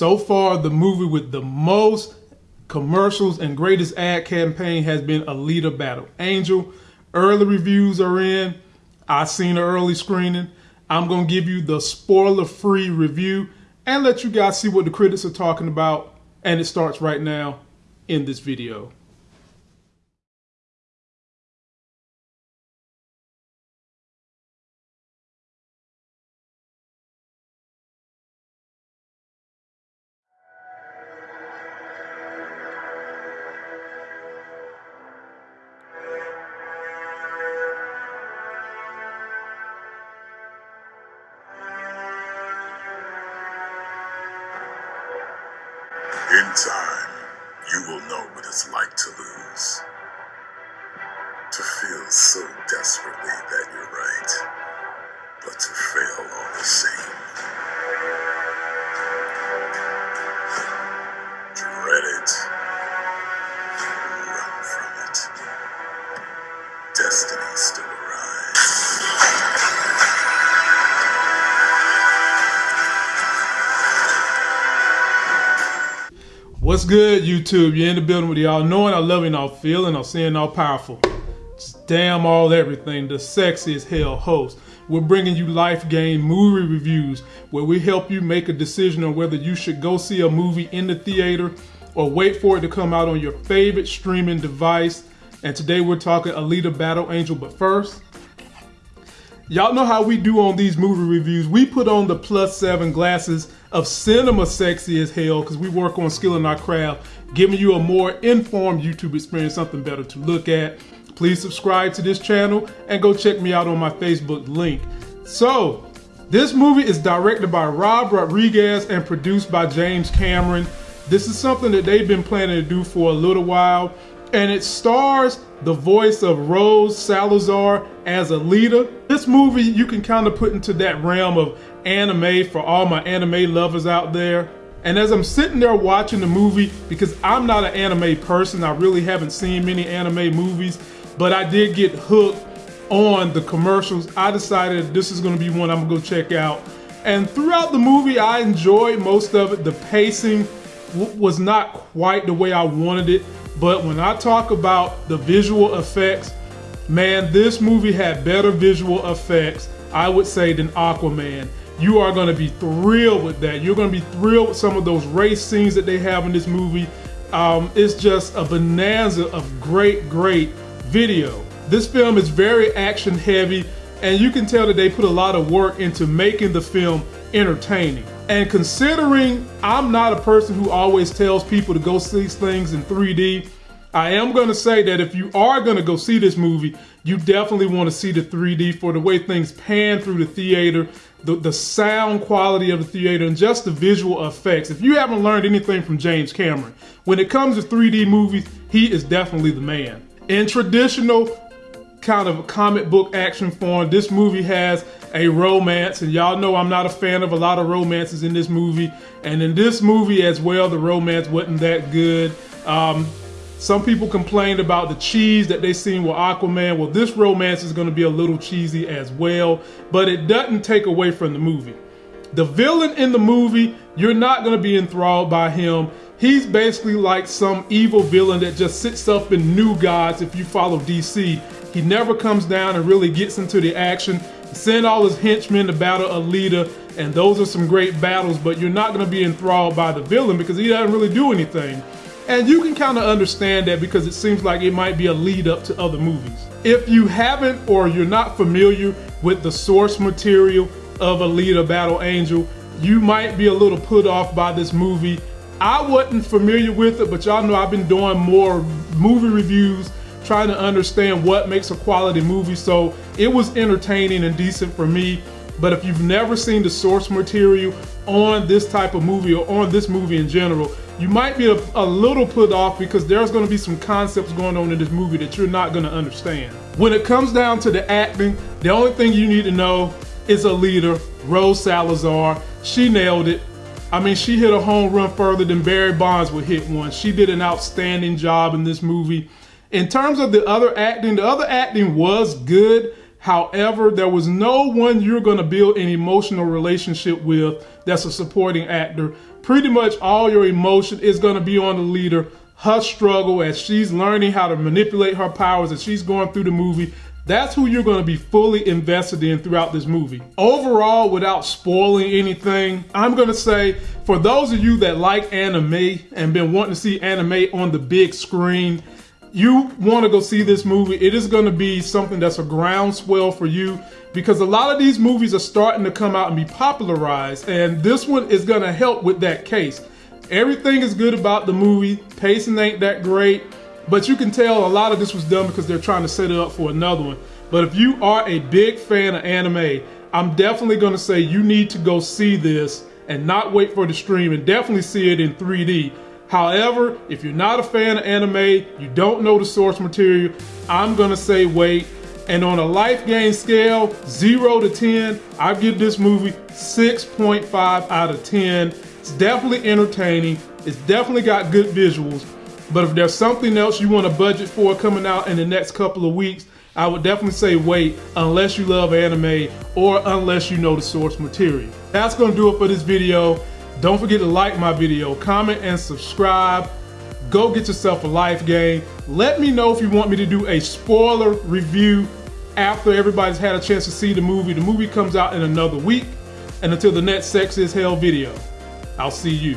So far, the movie with the most commercials and greatest ad campaign has been Alita Battle Angel. Early reviews are in. I've seen an early screening. I'm gonna give you the spoiler-free review and let you guys see what the critics are talking about. And it starts right now in this video. In time, you will know what it's like to lose. To feel so desperately that you're right, but to fail all the same. What's good, YouTube? You're in the building with y'all knowing, all loving, all feeling, all seeing, all powerful. Just damn all everything, the sexy as hell host. We're bringing you life game movie reviews where we help you make a decision on whether you should go see a movie in the theater or wait for it to come out on your favorite streaming device. And today we're talking Alita Battle Angel, but first, Y'all know how we do on these movie reviews. We put on the plus seven glasses of cinema sexy as hell because we work on skilling our craft, giving you a more informed YouTube experience, something better to look at. Please subscribe to this channel and go check me out on my Facebook link. So, this movie is directed by Rob Rodriguez and produced by James Cameron. This is something that they've been planning to do for a little while and it stars the voice of Rosa Salazar as Alita. This movie you can kind of put into that realm of anime for all my anime lovers out there. And as I'm sitting there watching the movie, because I'm not an anime person, I really haven't seen many anime movies, but I did get hooked on the commercials. I decided this is gonna be one I'm gonna go check out. And throughout the movie, I enjoyed most of it. The pacing was not quite the way I wanted it. But when I talk about the visual effects, man, this movie had better visual effects, I would say, than Aquaman. You are going to be thrilled with that. You're going to be thrilled with some of those race scenes that they have in this movie. Um, it's just a bonanza of great, great video. This film is very action heavy, and you can tell that they put a lot of work into making the film entertaining. And considering I'm not a person who always tells people to go see things in 3D, I am going to say that if you are going to go see this movie, you definitely want to see the 3D for the way things pan through the theater, the, the sound quality of the theater, and just the visual effects. If you haven't learned anything from James Cameron, when it comes to 3D movies, he is definitely the man. In traditional kind of comic book action form, this movie has a romance, and y'all know I'm not a fan of a lot of romances in this movie. And in this movie as well, the romance wasn't that good. Um, some people complained about the cheese that they seen with Aquaman. Well, this romance is going to be a little cheesy as well, but it doesn't take away from the movie. The villain in the movie, you're not going to be enthralled by him. He's basically like some evil villain that just sits up in New Gods if you follow DC. He never comes down and really gets into the action. Send all his henchmen to battle Alita, and those are some great battles, but you're not going to be enthralled by the villain because he doesn't really do anything. And you can kind of understand that because it seems like it might be a lead up to other movies. If you haven't or you're not familiar with the source material of Alita Battle Angel, you might be a little put off by this movie. I wasn't familiar with it, but y'all know I've been doing more movie reviews trying to understand what makes a quality movie. So it was entertaining and decent for me. But if you've never seen the source material on this type of movie or on this movie in general, you might be a, a little put off because there's going to be some concepts going on in this movie that you're not going to understand. When it comes down to the acting, the only thing you need to know is a leader, Rosa Salazar. She nailed it. I mean, she hit a home run further than Barry Bonds would hit one. She did an outstanding job in this movie. In terms of the other acting, the other acting was good. However, there was no one you're going to build an emotional relationship with that's a supporting actor. Pretty much all your emotion is going to be on the leader, her struggle as she's learning how to manipulate her powers as she's going through the movie. That's who you're going to be fully invested in throughout this movie. Overall, without spoiling anything, I'm going to say for those of you that like anime and been wanting to see anime on the big screen, you want to go see this movie, it is going to be something that's a groundswell for you because a lot of these movies are starting to come out and be popularized, and this one is going to help with that case. Everything is good about the movie, pacing ain't that great, but you can tell a lot of this was done because they're trying to set it up for another one. But if you are a big fan of anime, I'm definitely going to say you need to go see this and not wait for the stream and definitely see it in 3D However, if you're not a fan of anime, you don't know the source material, I'm gonna say wait. And on a life gain scale, zero to 10, I give this movie 6.5 out of 10. It's definitely entertaining. It's definitely got good visuals. But if there's something else you want to budget for coming out in the next couple of weeks, I would definitely say wait unless you love anime or unless you know the source material. That's gonna do it for this video. Don't forget to like my video, comment and subscribe. Go get yourself a life game. Let me know if you want me to do a spoiler review after everybody's had a chance to see the movie. The movie comes out in another week. And until the next Sex is Hell video, I'll see you.